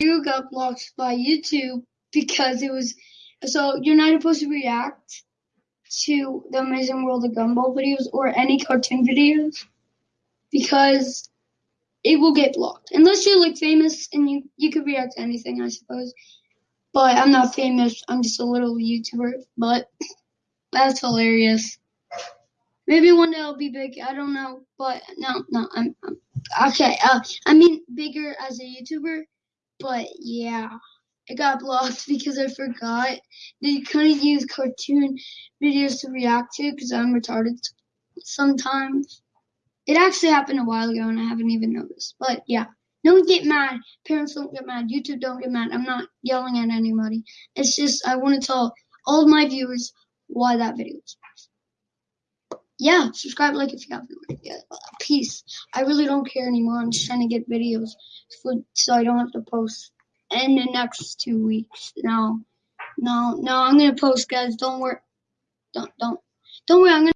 video got blocked by YouTube because it was so you're not supposed to react to the Amazing World of Gumball videos or any cartoon videos because it will get blocked unless you're like famous and you you could react to anything I suppose. But I'm not famous. I'm just a little YouTuber. But that's hilarious. Maybe one day I'll be big. I don't know. But no, no. I'm, I'm okay. Uh, I mean bigger as a YouTuber. But yeah, it got blocked because I forgot that you couldn't use cartoon videos to react to because I'm retarded sometimes. It actually happened a while ago and I haven't even noticed. But yeah, don't get mad. Parents don't get mad. YouTube don't get mad. I'm not yelling at anybody. It's just I want to tell all of my viewers why that video was bad. Yeah, subscribe, like if you haven't already. Peace. I really don't care anymore. I'm just trying to get videos for, so I don't have to post in the next two weeks. No, no, no. I'm gonna post, guys. Don't worry. Don't, don't, don't worry. I'm gonna.